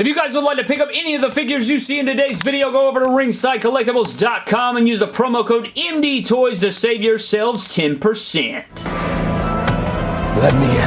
If you guys would like to pick up any of the figures you see in today's video, go over to ringsidecollectibles.com and use the promo code MDTOYS to save yourselves 10%. Let me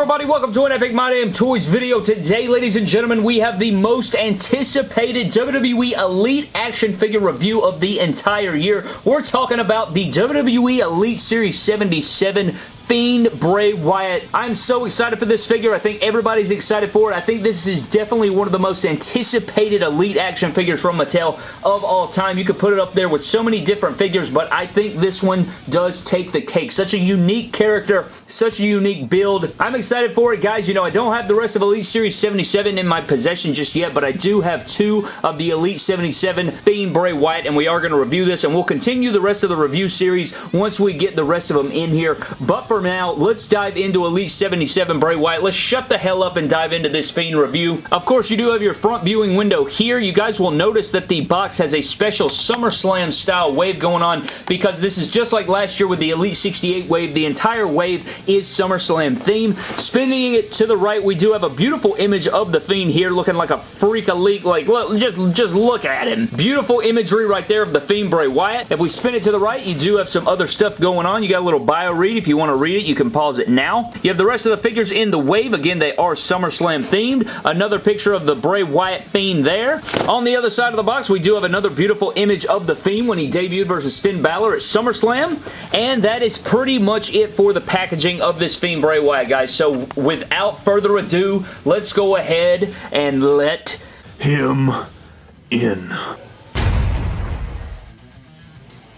everybody? Welcome to an Epic My Damn Toys video. Today, ladies and gentlemen, we have the most anticipated WWE Elite action figure review of the entire year. We're talking about the WWE Elite Series 77 Fiend Bray Wyatt. I'm so excited for this figure. I think everybody's excited for it. I think this is definitely one of the most anticipated Elite action figures from Mattel of all time. You could put it up there with so many different figures, but I think this one does take the cake. Such a unique character, such a unique build. I'm excited for it, guys. You know, I don't have the rest of Elite Series 77 in my possession just yet, but I do have two of the Elite 77 Fiend Bray Wyatt, and we are going to review this, and we'll continue the rest of the review series once we get the rest of them in here. But for now, let's dive into Elite 77 Bray Wyatt. Let's shut the hell up and dive into this Fiend review. Of course, you do have your front viewing window here. You guys will notice that the box has a special SummerSlam style wave going on because this is just like last year with the Elite 68 wave. The entire wave is SummerSlam theme. Spinning it to the right, we do have a beautiful image of the Fiend here looking like a freak elite. Like, look, just, just look at him. Beautiful imagery right there of the Fiend Bray Wyatt. If we spin it to the right, you do have some other stuff going on. You got a little bio read if you want to read it. You can pause it now. You have the rest of the figures in the wave. Again, they are SummerSlam themed. Another picture of the Bray Wyatt Fiend there. On the other side of the box, we do have another beautiful image of the Fiend when he debuted versus Finn Balor at SummerSlam. And that is pretty much it for the packaging of this Fiend Bray Wyatt, guys. So without further ado, let's go ahead and let him in.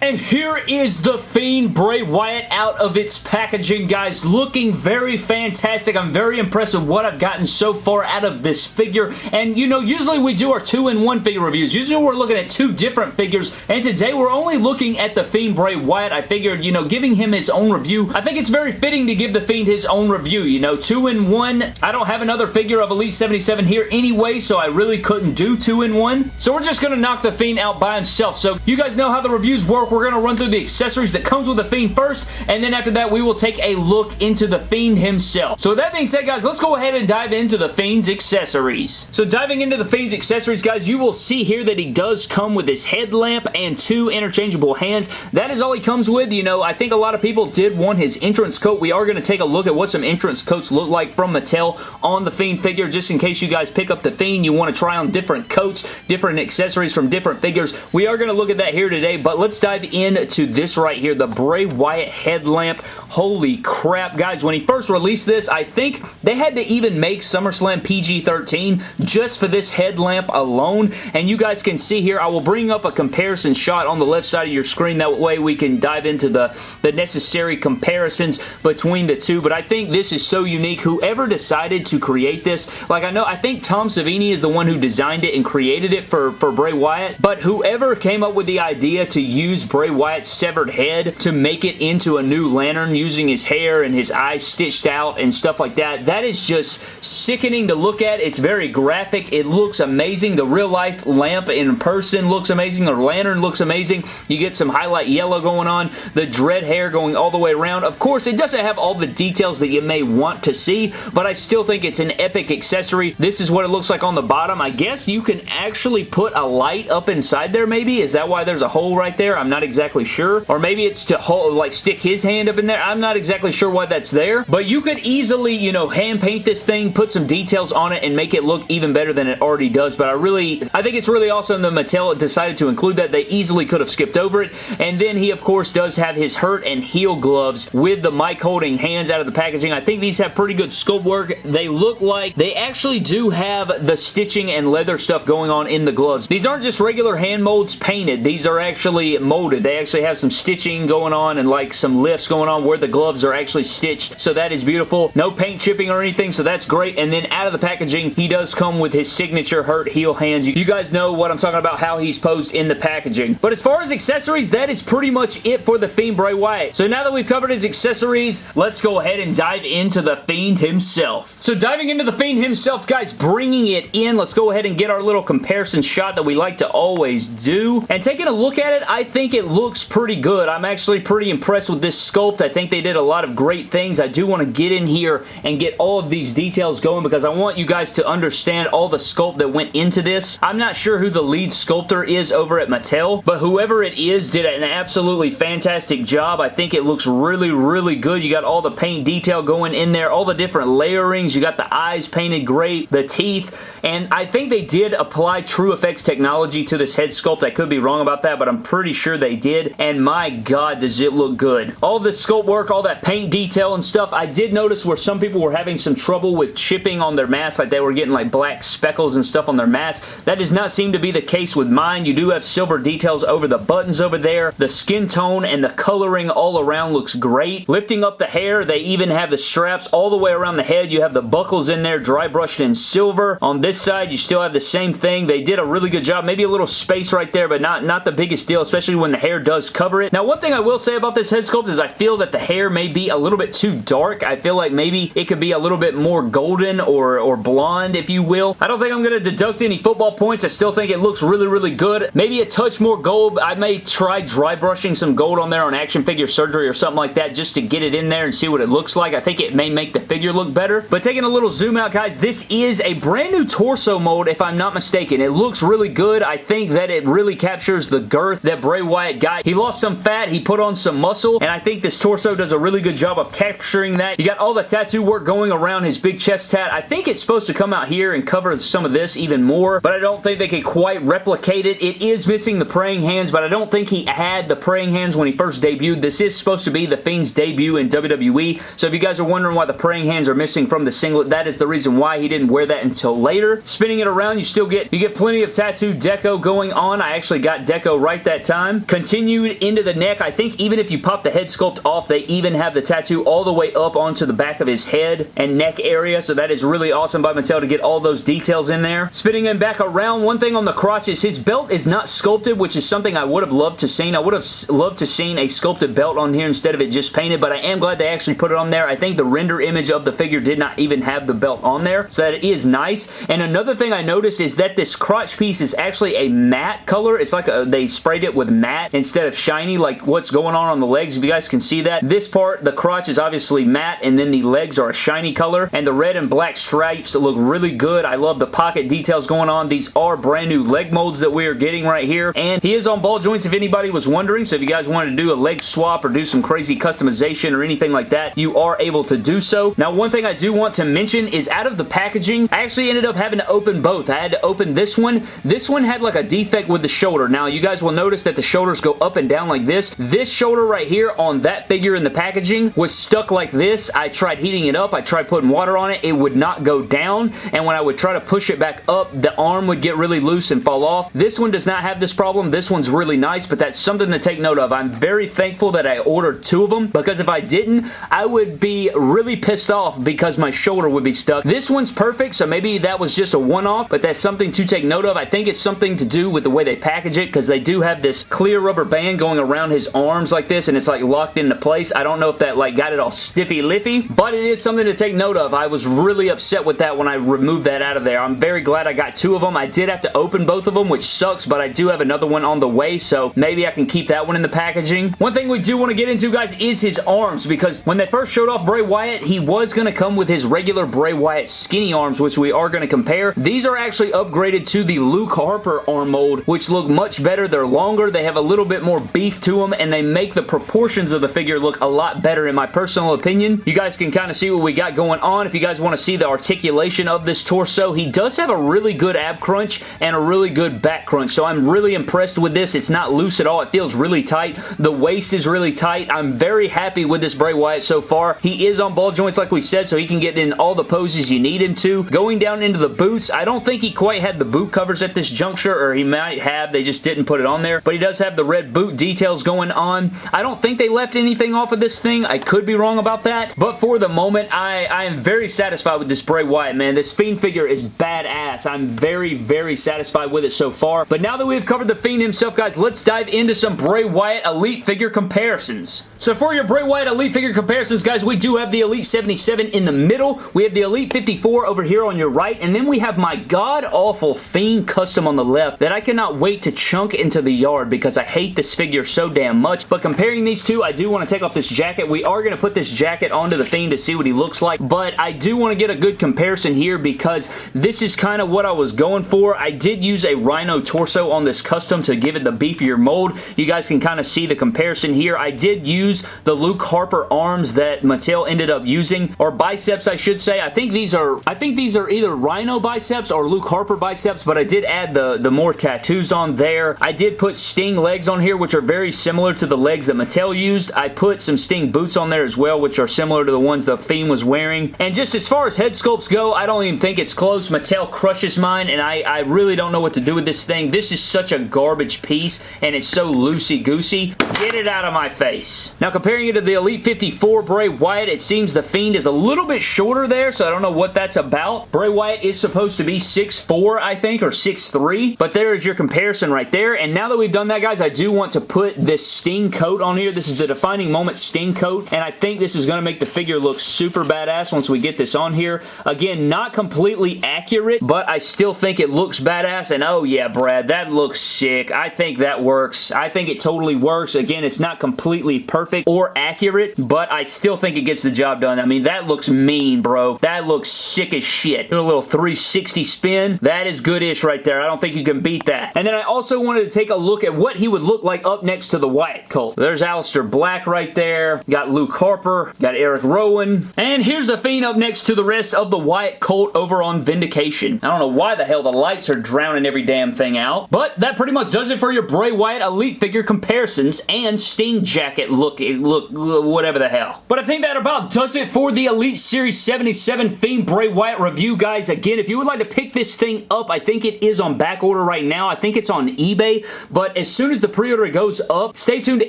And here is the Fiend Bray Wyatt out of its packaging, guys. Looking very fantastic. I'm very impressed with what I've gotten so far out of this figure. And, you know, usually we do our two-in-one figure reviews. Usually we're looking at two different figures. And today we're only looking at the Fiend Bray Wyatt. I figured, you know, giving him his own review. I think it's very fitting to give the Fiend his own review, you know. Two-in-one. I don't have another figure of Elite 77 here anyway, so I really couldn't do two-in-one. So we're just going to knock the Fiend out by himself. So you guys know how the reviews work we're going to run through the accessories that comes with the Fiend first, and then after that, we will take a look into the Fiend himself. So with that being said, guys, let's go ahead and dive into the Fiend's accessories. So diving into the Fiend's accessories, guys, you will see here that he does come with his headlamp and two interchangeable hands. That is all he comes with. You know, I think a lot of people did want his entrance coat. We are going to take a look at what some entrance coats look like from Mattel on the Fiend figure, just in case you guys pick up the Fiend, you want to try on different coats, different accessories from different figures. We are going to look at that here today, but let's dive in to this right here, the Bray Wyatt headlamp. Holy crap, guys. When he first released this, I think they had to even make SummerSlam PG-13 just for this headlamp alone. And you guys can see here, I will bring up a comparison shot on the left side of your screen. That way we can dive into the, the necessary comparisons between the two. But I think this is so unique. Whoever decided to create this, like I know, I think Tom Savini is the one who designed it and created it for, for Bray Wyatt. But whoever came up with the idea to use Bray Wyatt Wyatt's severed head to make it into a new lantern using his hair and his eyes stitched out and stuff like that. That is just sickening to look at. It's very graphic. It looks amazing. The real life lamp in person looks amazing. The lantern looks amazing. You get some highlight yellow going on. The dread hair going all the way around. Of course, it doesn't have all the details that you may want to see, but I still think it's an epic accessory. This is what it looks like on the bottom. I guess you can actually put a light up inside there maybe. Is that why there's a hole right there? I'm not exactly sure. Or maybe it's to hold, like stick his hand up in there. I'm not exactly sure why that's there. But you could easily, you know, hand paint this thing, put some details on it, and make it look even better than it already does. But I really, I think it's really awesome that Mattel decided to include that. They easily could have skipped over it. And then he, of course, does have his hurt and heal gloves with the mic holding hands out of the packaging. I think these have pretty good sculpt work. They look like they actually do have the stitching and leather stuff going on in the gloves. These aren't just regular hand molds painted. These are actually molded They actually have some stitching going on and like some lifts going on where the gloves are actually stitched. So that is beautiful. No paint chipping or anything, so that's great. And then out of the packaging, he does come with his signature hurt heal hands. You guys know what I'm talking about, how he's posed in the packaging. But as far as accessories, that is pretty much it for The Fiend Bray Wyatt. So now that we've covered his accessories, let's go ahead and dive into The Fiend himself. So diving into The Fiend himself, guys, bringing it in, let's go ahead and get our little comparison shot that we like to always do. And taking a look at it, I think it looks pretty good. I'm actually pretty impressed with this sculpt. I think they did a lot of great things. I do want to get in here and get all of these details going because I want you guys to understand all the sculpt that went into this. I'm not sure who the lead sculptor is over at Mattel, but whoever it is did an absolutely fantastic job. I think it looks really, really good. You got all the paint detail going in there, all the different layerings. You got the eyes painted great, the teeth, and I think they did apply TrueFX technology to this head sculpt. I could be wrong about that, but I'm pretty sure they did, and my god, does it look good. All the sculpt work, all that paint detail and stuff, I did notice where some people were having some trouble with chipping on their mask, like they were getting like black speckles and stuff on their mask. That does not seem to be the case with mine. You do have silver details over the buttons over there. The skin tone and the coloring all around looks great. Lifting up the hair, they even have the straps all the way around the head. You have the buckles in there dry brushed in silver. On this side, you still have the same thing. They did a really good job. Maybe a little space right there, but not, not the biggest deal, especially when the hair does cover it. Now, one thing I will say about this head sculpt is I feel that the hair may be a little bit too dark. I feel like maybe it could be a little bit more golden or, or blonde, if you will. I don't think I'm going to deduct any football points. I still think it looks really, really good. Maybe a touch more gold. I may try dry brushing some gold on there on action figure surgery or something like that just to get it in there and see what it looks like. I think it may make the figure look better. But taking a little zoom out, guys, this is a brand new torso mold, if I'm not mistaken. It looks really good. I think that it really captures the girth that Bray Wyatt got. He lost some fat. He put on some muscle, and I think this torso does a really good job of capturing that. You got all the tattoo work going around his big chest tat. I think it's supposed to come out here and cover some of this even more, but I don't think they could quite replicate it. It is missing the praying hands, but I don't think he had the praying hands when he first debuted. This is supposed to be the Fiend's debut in WWE, so if you guys are wondering why the praying hands are missing from the singlet, that is the reason why he didn't wear that until later. Spinning it around, you still get you get plenty of tattoo deco going on. I actually got deco right that time. Continued into the neck. I think even if you pop the head sculpt off, they even have the tattoo all the way up onto the back of his head and neck area, so that is really awesome by Mattel to get all those details in there. Spinning him back around, one thing on the crotch is his belt is not sculpted, which is something I would have loved to seen. I would have loved to seen a sculpted belt on here instead of it just painted, but I am glad they actually put it on there. I think the render image of the figure did not even have the belt on there, so that is nice. And another thing I noticed is that this crotch piece is actually a matte color. It's like a, they sprayed it with matte instead of shiny like what's going on on the legs. If you guys can see that. This part, the crotch is obviously matte and then the legs are a shiny color and the red and black stripes look really good. I love the pocket details going on. These are brand new leg molds that we are getting right here and he is on ball joints if anybody was wondering. So if you guys wanted to do a leg swap or do some crazy customization or anything like that, you are able to do so. Now one thing I do want to mention is out of the packaging, I actually ended up having to open both. I had to open this one. This one had like a defect with the shoulder. Now you guys will notice that the shoulders go up and down like this. This shoulder right here on that figure in the packaging was stuck like this. I tried heating it up. I tried putting water on it. It would not go down and when I would try to push it back up, the arm would get really loose and fall off. This one does not have this problem. This one's really nice, but that's something to take note of. I'm very thankful that I ordered two of them because if I didn't, I would be really pissed off because my shoulder would be stuck. This one's perfect, so maybe that was just a one-off, but that's something to take note of. I think it's something to do with the way they package it because they do have this clear rubber band going around his arms like this and it's like locked into place. I don't know if that like got it all stiffy-liffy, but it is something to take note of. I was really upset with that when I removed that out of there. I'm very glad I got two of them. I did have to open both of them, which sucks, but I do have another one on the way, so maybe I can keep that one in the packaging. One thing we do want to get into, guys, is his arms because when they first showed off Bray Wyatt, he was going to come with his regular Bray Wyatt skinny arms, which we are going to compare. These are actually upgraded to the Luke Harper arm mold, which look much better. They're longer, they have a little bit more beef to them, and they make the proportions of the figure look a lot better in my personal opinion. You guys can kind of see what we got going on. If you guys want to see the articulation of this torso, he does have a really good ab crunch and a really good back crunch, so I'm really impressed with this. It's not loose at all. It feels really tight. The waist is really tight. I'm very happy with this Bray Wyatt so far. He is on ball joints like we said, so he can get in all the poses you need him to. Going down into the boots, I don't think he quite had the boot covers at this juncture, or he might have. They just didn't put it on there, but he does have the red boot details going on. I don't think they left anything off of this thing. I could be wrong about that, but for the moment, I, I am very satisfied with this Bray Wyatt, man. This Fiend figure is badass. I'm very, very satisfied with it so far, but now that we've covered the Fiend himself, guys, let's dive into some Bray Wyatt Elite figure comparisons. So for your Bray Wyatt Elite figure comparisons, guys, we do have the Elite 77 in the middle. We have the Elite 54 over here on your right, and then we have my god-awful Fiend custom on the left that I cannot wait to chunk into the yard because I hate this figure so damn much. But comparing these two, I do want to take off this jacket. We are going to put this jacket onto the Fiend to see what he looks like, but I do want to get a good comparison here because this is kind of what I was going for. I did use a Rhyno torso on this custom to give it the beefier mold. You guys can kind of see the comparison here. I did use the Luke Harper arms that Mattel ended up using, or biceps I should say. I think these are I think these are either Rhyno biceps or Luke Harper biceps, but I did add the, the more tattoos on there. I did put Sting on here, which are very similar to the legs that Mattel used. I put some Sting boots on there as well, which are similar to the ones the Fiend was wearing. And just as far as head sculpts go, I don't even think it's close. Mattel crushes mine, and I, I really don't know what to do with this thing. This is such a garbage piece, and it's so loosey-goosey. Get it out of my face. Now comparing it to the Elite 54 Bray Wyatt, it seems the Fiend is a little bit shorter there, so I don't know what that's about. Bray Wyatt is supposed to be 6'4", I think, or 6'3", but there is your comparison right there. And now that we've done that, guys, I do want to put this Sting coat on here. This is the Defining Moment Sting coat, and I think this is going to make the figure look super badass once we get this on here. Again, not completely accurate, but I still think it looks badass, and oh yeah, Brad, that looks sick. I think that works. I think it totally works. Again, it's not completely perfect, or accurate, but I still think it gets the job done. I mean, that looks mean, bro. That looks sick as shit. Do a little 360 spin. That is good-ish right there. I don't think you can beat that. And then I also wanted to take a look at what he would look like up next to the Wyatt Colt. There's Aleister Black right there. Got Luke Harper. Got Eric Rowan. And here's the Fiend up next to the rest of the Wyatt Colt over on Vindication. I don't know why the hell the lights are drowning every damn thing out, but that pretty much does it for your Bray Wyatt Elite figure comparisons and Sting jacket look look, whatever the hell. But I think that about does it for the Elite Series 77 Fiend Bray Wyatt review, guys. Again, if you would like to pick this thing up, I think it is on back order right now. I think it's on eBay, but as soon as the pre-order goes up, stay tuned to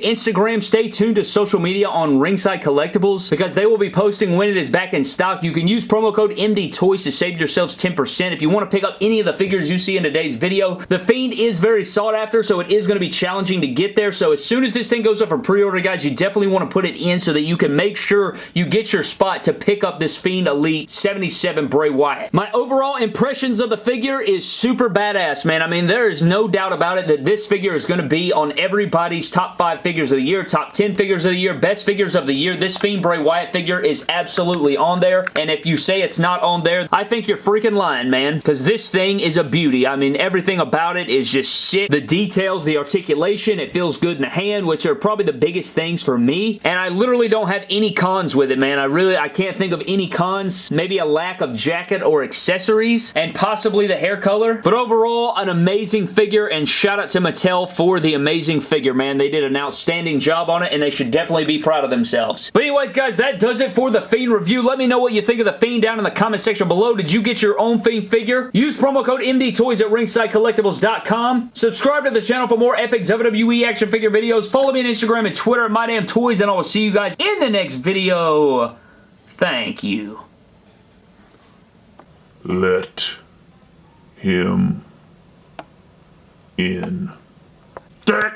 Instagram, stay tuned to social media on Ringside Collectibles because they will be posting when it is back in stock. You can use promo code MD Toys to save yourselves 10%. If you want to pick up any of the figures you see in today's video, the Fiend is very sought after, so it is going to be challenging to get there. So as soon as this thing goes up for pre-order, guys, you definitely want to put it in so that you can make sure you get your spot to pick up this Fiend Elite 77 Bray Wyatt. My overall impressions of the figure is super badass, man. I mean, there is no doubt about it that this figure is going to be on everybody's top 5 figures of the year, top 10 figures of the year, best figures of the year. This Fiend Bray Wyatt figure is absolutely on there, and if you say it's not on there, I think you're freaking lying, man, because this thing is a beauty. I mean, everything about it is just sick. The details, the articulation, it feels good in the hand, which are probably the biggest things for me, and I literally don't have any cons with it, man. I really, I can't think of any cons. Maybe a lack of jacket or accessories, and possibly the hair color, but overall, an amazing figure, and shout out to Mattel for the amazing figure, man. They did an outstanding job on it, and they should definitely be proud of themselves. But anyways, guys, that does it for the Fiend review. Let me know what you think of the Fiend down in the comment section below. Did you get your own Fiend figure? Use promo code MDTOYS at ringsidecollectibles.com. Subscribe to the channel for more epic WWE action figure videos. Follow me on Instagram and Twitter at MyDamnToys, and I will see you guys in the next video. Thank you. Let him in. Dick.